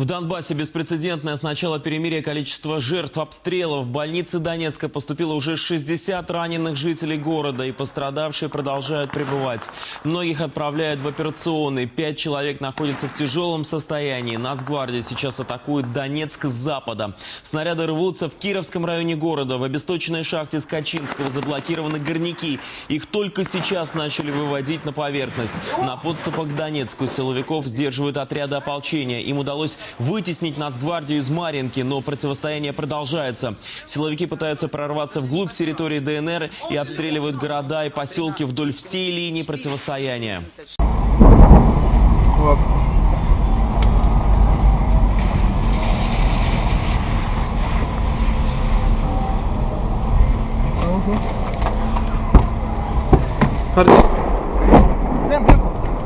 В Донбассе беспрецедентное с начала перемирия количество жертв обстрелов. В больнице Донецка поступило уже 60 раненых жителей города, и пострадавшие продолжают пребывать. Многих отправляют в операционный. Пять человек находятся в тяжелом состоянии. Нацгвардия сейчас атакует Донецк с запада. Снаряды рвутся в Кировском районе города. В обесточенной шахте Скачинского заблокированы горняки. Их только сейчас начали выводить на поверхность. На подступах к Донецку силовиков сдерживают отряды ополчения. Им удалось вытеснить Нацгвардию из Маринки, но противостояние продолжается. Силовики пытаются прорваться вглубь территории ДНР и обстреливают города и поселки вдоль всей линии противостояния.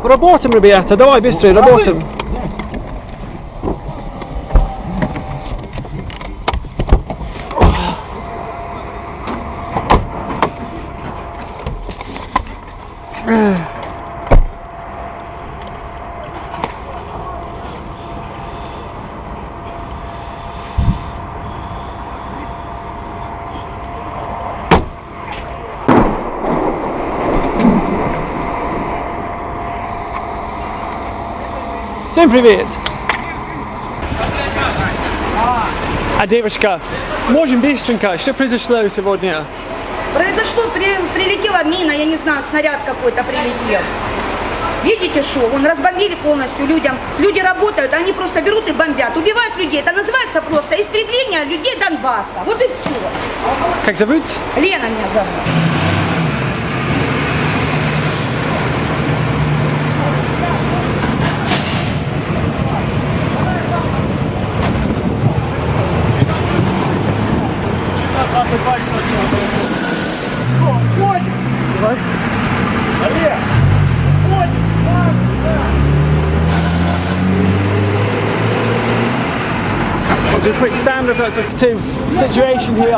Работаем, ребята, давай быстрее, работаем. Всем привет! А девушка, можем быстренько, что произошло сегодня? Произошло, при- прилетела мина, я не знаю, снаряд какой-то прилетел. Видите, что? Он разбомбили полностью людям. Люди работают, они просто берут и бомбят. Убивают людей. Это называется просто истребление людей Донбасса. Вот и все. Как зовут? Лена меня зовут. It's a quick stand a situation here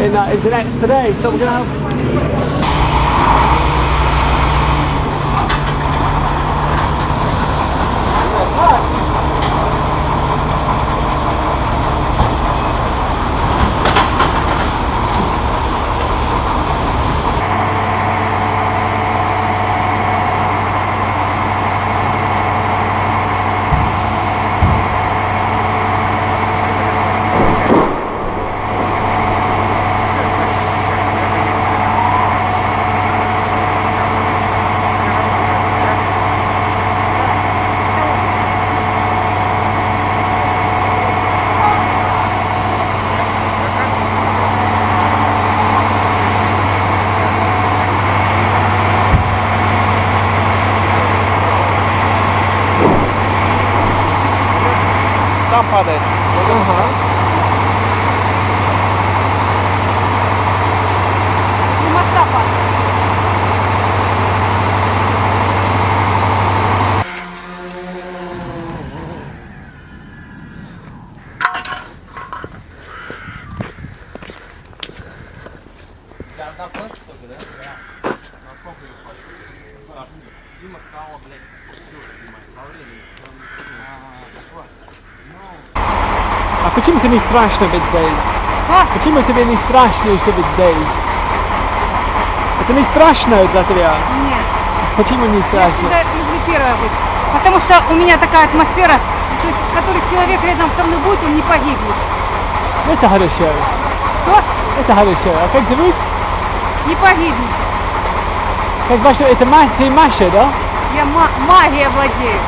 in, uh, in today. So we're going to have Там падает. А почему тебе не страшно быть здесь? Почему тебе не страшно, что быть здесь? Это не страшно для тебя? Нет, Почему не я страшно? всегда люблю первое быть. Потому что у меня такая атмосфера, то есть, в которой человек рядом со мной будет, он не погибнет. Это хорошо. Кто? Это хорошо. А как зовут? Не погибнет. Как ваша... Это Ма... ты Маша, да? Я ма- магией владею.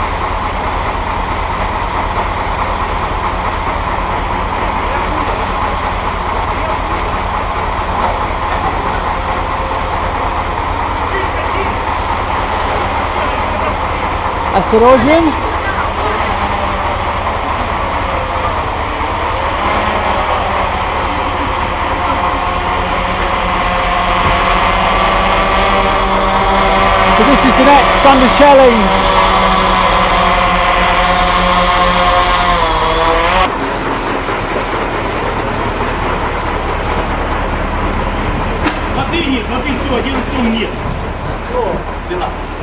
Осторожен. So this is the next thunder challenge. Воды нет, воды все, один стол нет.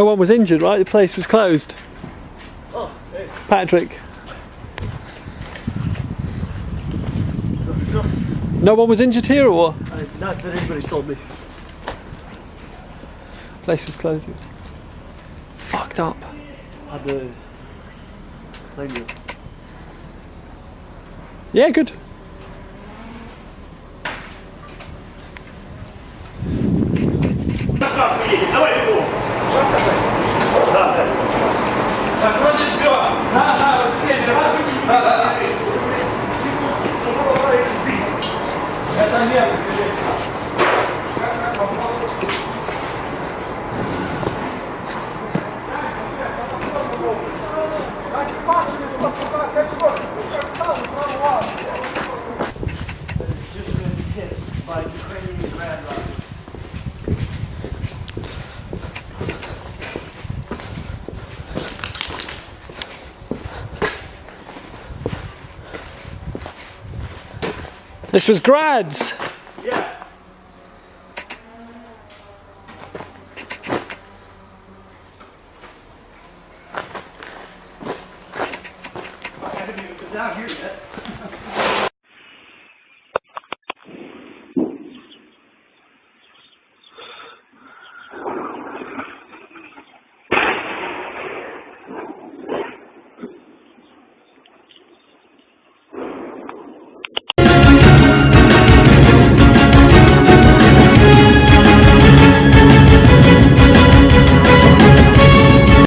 No one was injured, right? The place was closed. Patrick. No one was injured here, or Uh, not that anybody's told me. place was closed. Fucked up. How'd the plane go? Yeah, good. Gracias. This was grads. Yeah. I haven't even been down here yet.